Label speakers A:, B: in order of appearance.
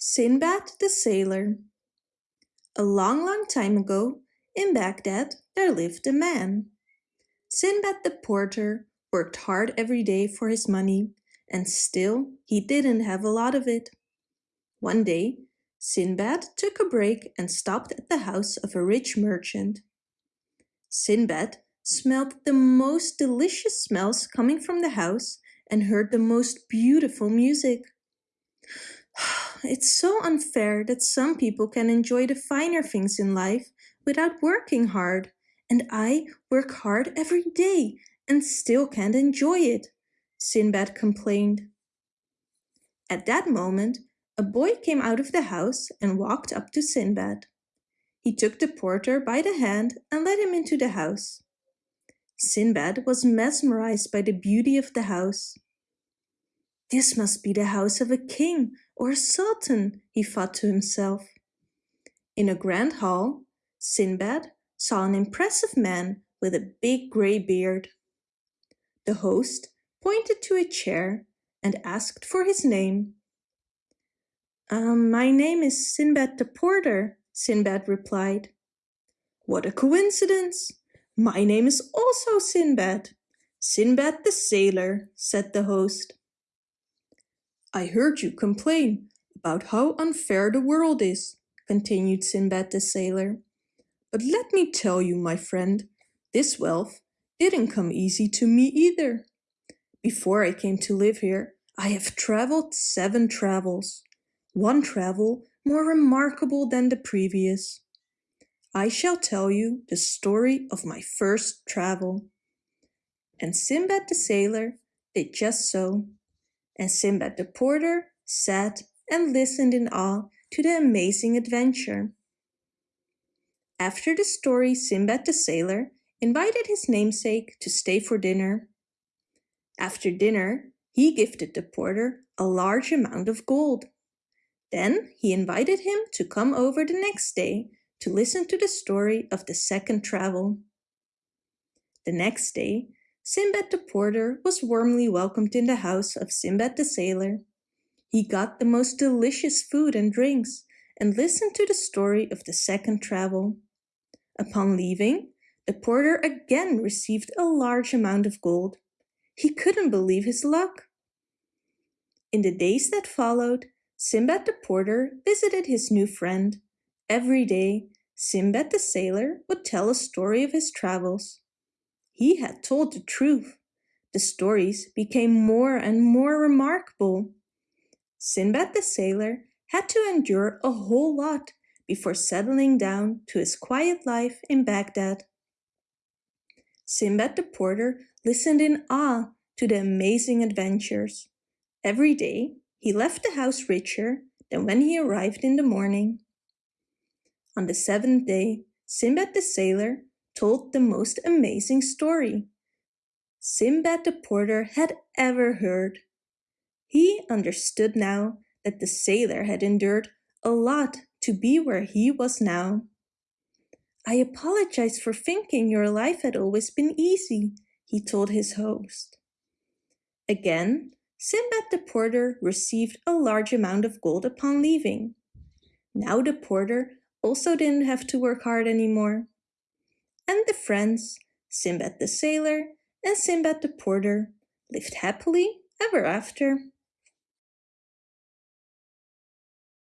A: Sinbad the Sailor A long, long time ago, in Baghdad, there lived a man. Sinbad the porter worked hard every day for his money, and still he didn't have a lot of it. One day, Sinbad took a break and stopped at the house of a rich merchant. Sinbad smelled the most delicious smells coming from the house and heard the most beautiful music. It's so unfair that some people can enjoy the finer things in life without working hard, and I work hard every day and still can't enjoy it, Sinbad complained. At that moment, a boy came out of the house and walked up to Sinbad. He took the porter by the hand and led him into the house. Sinbad was mesmerized by the beauty of the house. This must be the house of a king or a sultan, he thought to himself. In a grand hall, Sinbad saw an impressive man with a big grey beard. The host pointed to a chair and asked for his name. Um, my name is Sinbad the Porter, Sinbad replied. What a coincidence! My name is also Sinbad. Sinbad the Sailor, said the host. I heard you complain about how unfair the world is, continued Sinbad the sailor. But let me tell you, my friend, this wealth didn't come easy to me either. Before I came to live here, I have traveled seven travels, one travel more remarkable than the previous. I shall tell you the story of my first travel. And Sinbad the sailor did just so and Sinbad the porter sat and listened in awe to the amazing adventure. After the story, Sinbad the sailor invited his namesake to stay for dinner. After dinner, he gifted the porter a large amount of gold. Then he invited him to come over the next day to listen to the story of the second travel. The next day, Sinbad the porter was warmly welcomed in the house of Sinbad the sailor. He got the most delicious food and drinks and listened to the story of the second travel. Upon leaving, the porter again received a large amount of gold. He couldn't believe his luck. In the days that followed, Sinbad the porter visited his new friend. Every day, Sinbad the sailor would tell a story of his travels. He had told the truth. The stories became more and more remarkable. Sinbad the sailor had to endure a whole lot before settling down to his quiet life in Baghdad. Sinbad the porter listened in awe to the amazing adventures. Every day, he left the house richer than when he arrived in the morning. On the seventh day, Sinbad the sailor told the most amazing story Sinbad the porter had ever heard. He understood now that the sailor had endured a lot to be where he was now. I apologize for thinking your life had always been easy, he told his host. Again, Sinbad the porter received a large amount of gold upon leaving. Now the porter also didn't have to work hard anymore and the friends, Sinbad the sailor and Sinbad the porter, lived happily ever after.